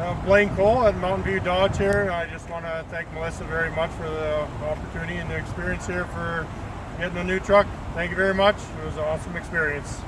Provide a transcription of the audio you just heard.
Uh, Blaine Cole at Mountain View Dodge here. I just want to thank Melissa very much for the opportunity and the experience here for getting a new truck. Thank you very much. It was an awesome experience.